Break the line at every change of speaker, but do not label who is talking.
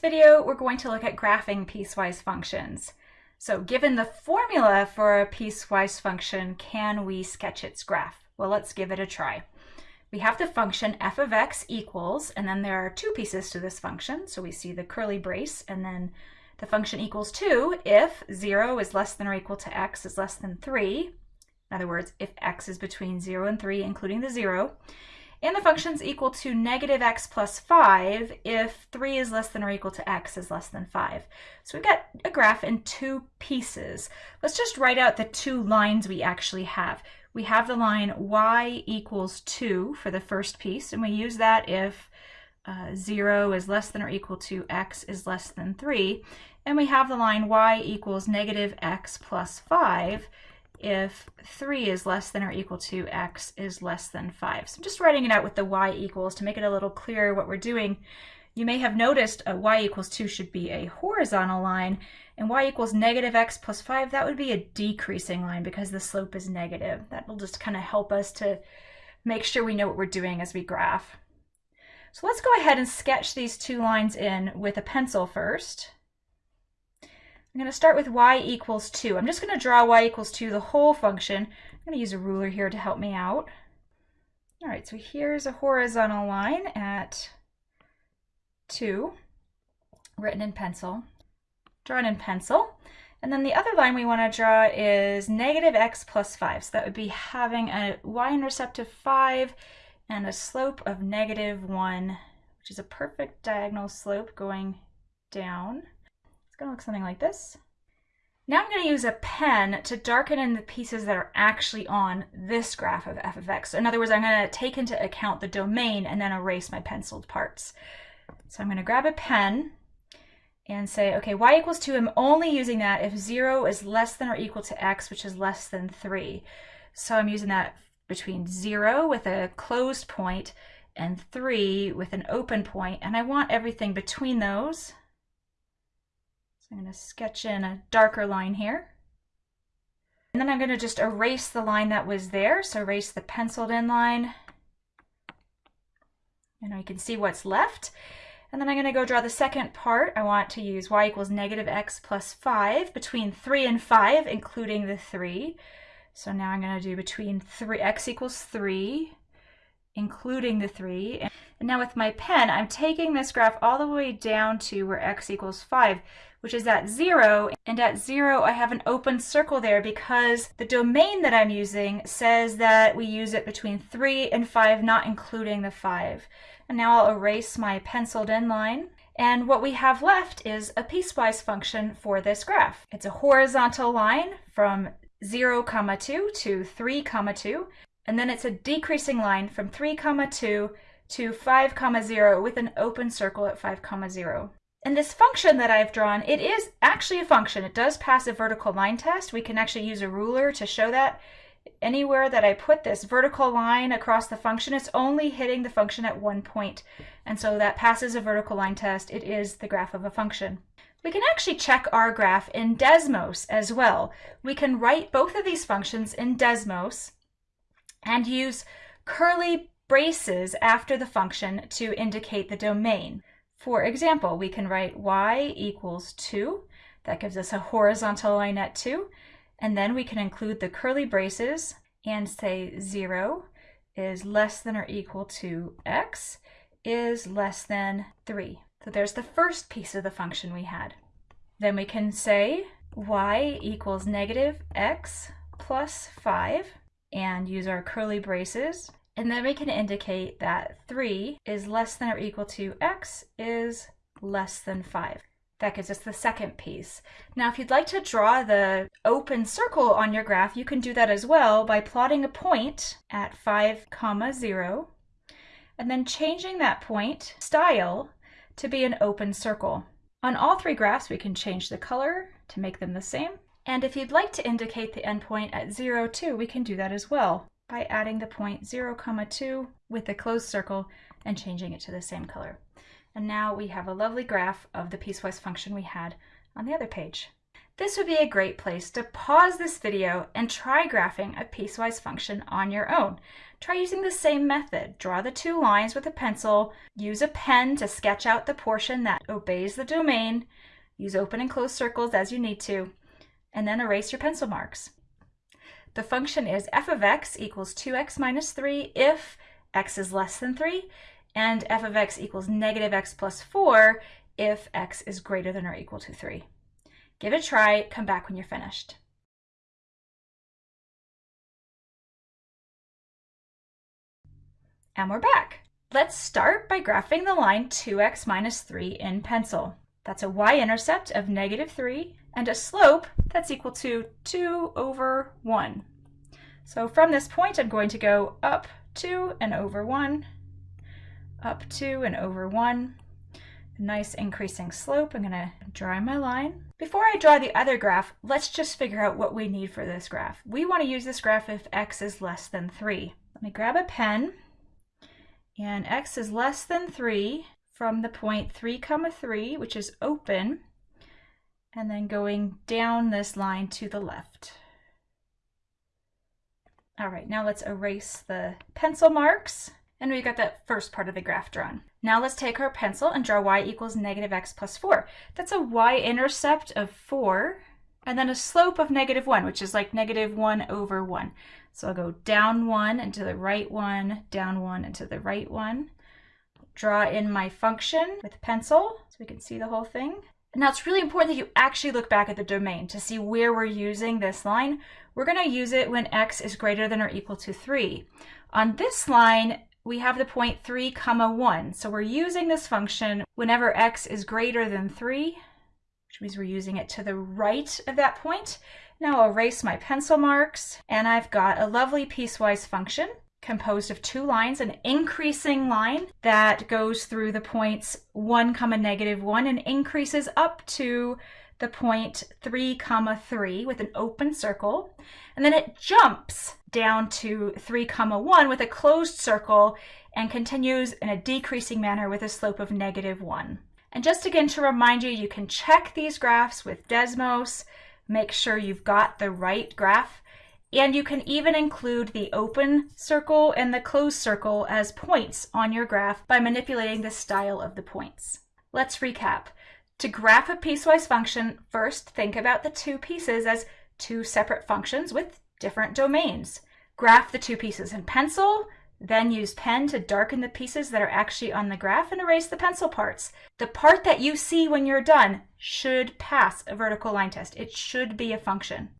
video, we're going to look at graphing piecewise functions. So given the formula for a piecewise function, can we sketch its graph? Well, let's give it a try. We have the function f of x equals, and then there are two pieces to this function. So we see the curly brace, and then the function equals 2 if 0 is less than or equal to x is less than 3. In other words, if x is between 0 and 3, including the 0. And the function is equal to negative x plus 5 if 3 is less than or equal to x is less than 5. So we've got a graph in two pieces. Let's just write out the two lines we actually have. We have the line y equals 2 for the first piece, and we use that if uh, 0 is less than or equal to x is less than 3. And we have the line y equals negative x plus 5 if 3 is less than or equal to x is less than 5. So I'm just writing it out with the y equals to make it a little clearer what we're doing. You may have noticed a y equals 2 should be a horizontal line, and y equals negative x plus 5, that would be a decreasing line because the slope is negative. That will just kind of help us to make sure we know what we're doing as we graph. So let's go ahead and sketch these two lines in with a pencil first. I'm going to start with y equals 2. I'm just going to draw y equals 2, the whole function. I'm going to use a ruler here to help me out. All right, so here's a horizontal line at 2, written in pencil, drawn in pencil. And then the other line we want to draw is negative x plus 5. So that would be having a y-intercept of 5 and a slope of negative 1, which is a perfect diagonal slope going down gonna look something like this. Now I'm going to use a pen to darken in the pieces that are actually on this graph of f of x. So in other words, I'm going to take into account the domain and then erase my penciled parts. So I'm going to grab a pen and say, okay, y equals 2, I'm only using that if 0 is less than or equal to x, which is less than 3. So I'm using that between 0 with a closed point and 3 with an open point, and I want everything between those. I'm going to sketch in a darker line here. And then I'm going to just erase the line that was there. So erase the penciled in line. And I can see what's left. And then I'm going to go draw the second part. I want to use y equals negative x plus 5 between 3 and 5, including the 3. So now I'm going to do between 3 x equals 3, including the 3. And now with my pen, I'm taking this graph all the way down to where x equals 5 which is at zero. And at zero, I have an open circle there because the domain that I'm using says that we use it between three and five, not including the five. And now I'll erase my penciled in line. And what we have left is a piecewise function for this graph. It's a horizontal line from 0, comma 2 to 3, comma 2. And then it's a decreasing line from 3, comma 2 to 5, comma 0 with an open circle at 5, comma 0. And this function that I've drawn, it is actually a function. It does pass a vertical line test. We can actually use a ruler to show that. Anywhere that I put this vertical line across the function, it's only hitting the function at one point. And so that passes a vertical line test. It is the graph of a function. We can actually check our graph in Desmos as well. We can write both of these functions in Desmos and use curly braces after the function to indicate the domain. For example, we can write y equals 2. That gives us a horizontal line at 2. And then we can include the curly braces and say 0 is less than or equal to x is less than 3. So there's the first piece of the function we had. Then we can say y equals negative x plus 5 and use our curly braces and then we can indicate that 3 is less than or equal to x is less than 5. That gives us the second piece. Now, if you'd like to draw the open circle on your graph, you can do that as well by plotting a point at 5, comma 0, and then changing that point style to be an open circle. On all three graphs, we can change the color to make them the same. And if you'd like to indicate the endpoint at 0, 2, we can do that as well by adding the point 0, comma 2 with a closed circle and changing it to the same color. And now we have a lovely graph of the piecewise function we had on the other page. this would be a great place to pause this video and try graphing a piecewise function on your own. Try using the same method. Draw the two lines with a pencil, use a pen to sketch out the portion that obeys the domain, use open and close circles as you need to, and then erase your pencil marks. The function is f of x equals 2x minus 3 if x is less than 3, and f of x equals negative x plus 4 if x is greater than or equal to 3. Give it a try, come back when you're finished. And we're back. Let's start by graphing the line 2x minus 3 in pencil. That's a y-intercept of negative 3 and a slope that's equal to 2 over 1. So from this point, I'm going to go up 2 and over 1, up 2 and over 1. Nice increasing slope. I'm going to draw my line. Before I draw the other graph, let's just figure out what we need for this graph. We want to use this graph if x is less than 3. Let me grab a pen, and x is less than 3 from the point 3 comma 3, which is open, and then going down this line to the left. All right, now let's erase the pencil marks. And we've got that first part of the graph drawn. Now let's take our pencil and draw y equals negative x plus 4. That's a y-intercept of 4, and then a slope of negative 1, which is like negative 1 over 1. So I'll go down 1 and to the right 1, down 1 and to the right 1 draw in my function with pencil so we can see the whole thing. Now it's really important that you actually look back at the domain to see where we're using this line. We're going to use it when x is greater than or equal to 3. On this line, we have the point 3 comma 1. So we're using this function whenever x is greater than 3, which means we're using it to the right of that point. Now I'll erase my pencil marks, and I've got a lovely piecewise function composed of two lines, an increasing line that goes through the points 1 comma negative 1 and increases up to the point 3 comma 3 with an open circle. And then it jumps down to 3 comma 1 with a closed circle and continues in a decreasing manner with a slope of negative 1. And just again to remind you, you can check these graphs with Desmos, make sure you've got the right graph and you can even include the open circle and the closed circle as points on your graph by manipulating the style of the points. Let's recap. To graph a piecewise function, first think about the two pieces as two separate functions with different domains. Graph the two pieces in pencil, then use pen to darken the pieces that are actually on the graph and erase the pencil parts. The part that you see when you're done should pass a vertical line test. It should be a function.